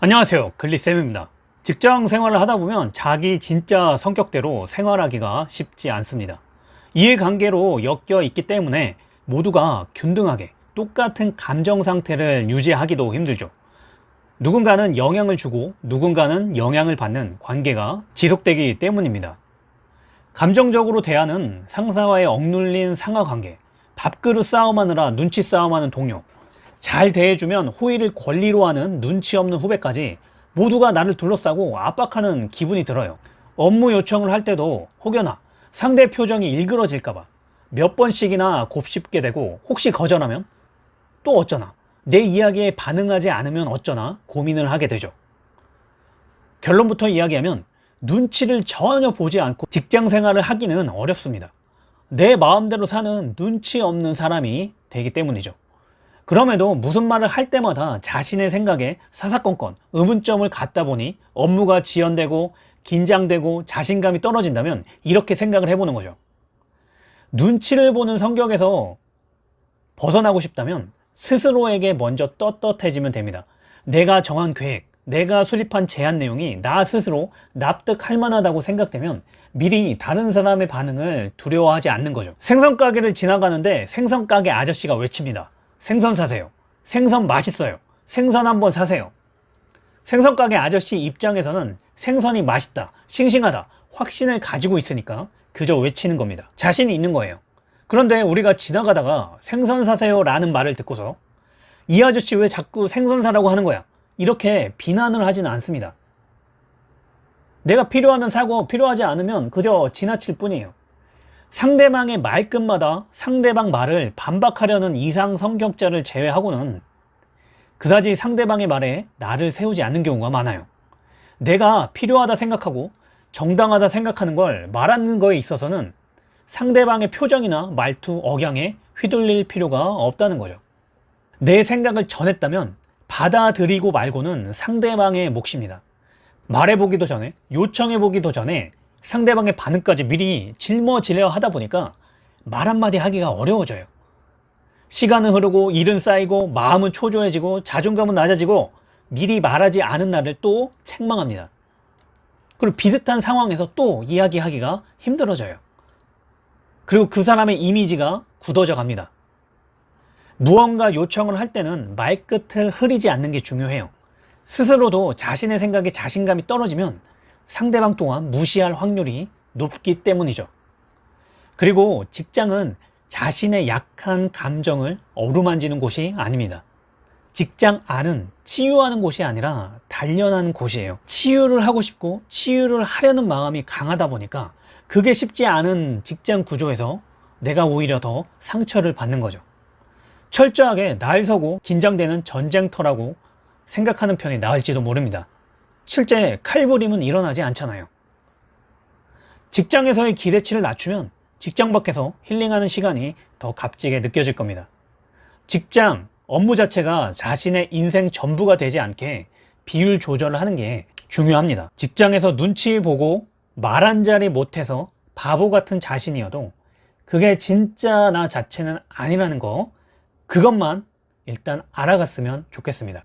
안녕하세요. 글리쌤입니다. 직장 생활을 하다 보면 자기 진짜 성격대로 생활하기가 쉽지 않습니다. 이해관계로 엮여 있기 때문에 모두가 균등하게 똑같은 감정 상태를 유지하기도 힘들죠. 누군가는 영향을 주고 누군가는 영향을 받는 관계가 지속되기 때문입니다. 감정적으로 대하는 상사와의 억눌린 상하관계 밥그릇 싸움하느라 눈치 싸움하는 동료 잘 대해주면 호의를 권리로 하는 눈치 없는 후배까지 모두가 나를 둘러싸고 압박하는 기분이 들어요. 업무 요청을 할 때도 혹여나 상대 표정이 일그러질까봐 몇 번씩이나 곱씹게 되고 혹시 거절하면 또 어쩌나? 내 이야기에 반응하지 않으면 어쩌나 고민을 하게 되죠. 결론부터 이야기하면 눈치를 전혀 보지 않고 직장 생활을 하기는 어렵습니다. 내 마음대로 사는 눈치 없는 사람이 되기 때문이죠 그럼에도 무슨 말을 할 때마다 자신의 생각에 사사건건 의문점을 갖다 보니 업무가 지연되고 긴장되고 자신감이 떨어진다면 이렇게 생각을 해보는 거죠. 눈치를 보는 성격에서 벗어나고 싶다면 스스로에게 먼저 떳떳해지면 됩니다. 내가 정한 계획, 내가 수립한 제안 내용이 나 스스로 납득할 만하다고 생각되면 미리 다른 사람의 반응을 두려워하지 않는 거죠. 생선가게를 지나가는데 생선가게 아저씨가 외칩니다 생선 사세요. 생선 맛있어요. 생선 한번 사세요. 생선 가게 아저씨 입장에서는 생선이 맛있다 싱싱하다 확신을 가지고 있으니까 그저 외치는 겁니다. 자신이 있는 거예요. 그런데 우리가 지나가다가 생선 사세요 라는 말을 듣고서 이 아저씨 왜 자꾸 생선 사라고 하는 거야? 이렇게 비난을 하지는 않습니다. 내가 필요하면 사고 필요하지 않으면 그저 지나칠 뿐이에요 상대방의 말끝마다 상대방 말을 반박하려는 이상 성격자를 제외하고는 그다지 상대방의 말에 나를 세우지 않는 경우가 많아요. 내가 필요하다 생각하고 정당하다 생각하는 걸 말하는 거에 있어서는 상대방의 표정이나 말투, 억양에 휘둘릴 필요가 없다는 거죠. 내 생각을 전했다면 받아들이고 말고는 상대방의 몫입니다. 말해보기도 전에 요청해보기도 전에 상대방의 반응까지 미리 짊어지려 하다 보니까 말 한마디 하기가 어려워져요. 시간은 흐르고 일은 쌓이고 마음은 초조해지고 자존감은 낮아지고 미리 말하지 않은 날을 또 책망합니다. 그리고 비슷한 상황에서 또 이야기하기가 힘들어져요. 그리고 그 사람의 이미지가 굳어져 갑니다. 무언가 요청을 할 때는 말끝을 흐리지 않는 게 중요해요. 스스로도 자신의 생각에 자신감이 떨어지면 상대방 또한 무시할 확률이 높기 때문이죠. 그리고 직장은 자신의 약한 감정을 어루만지는 곳이 아닙니다. 직장 안은 치유하는 곳이 아니라 단련하는 곳이에요. 치유를 하고 싶고 치유를 하려는 마음이 강하다 보니까 그게 쉽지 않은 직장 구조에서 내가 오히려 더 상처를 받는 거죠. 철저하게 날 서고 긴장되는 전쟁터라고 생각하는 편이 나을지도 모릅니다. 실제 칼부림은 일어나지 않잖아요. 직장에서의 기대치를 낮추면 직장 밖에서 힐링하는 시간이 더 값지게 느껴질 겁니다. 직장, 업무 자체가 자신의 인생 전부가 되지 않게 비율 조절을 하는 게 중요합니다. 직장에서 눈치 보고 말 한 자리 못해서 바보 같은 자신이어도 그게 진짜 나 자체는 아니라는 거 그것만 일단 알아갔으면 좋겠습니다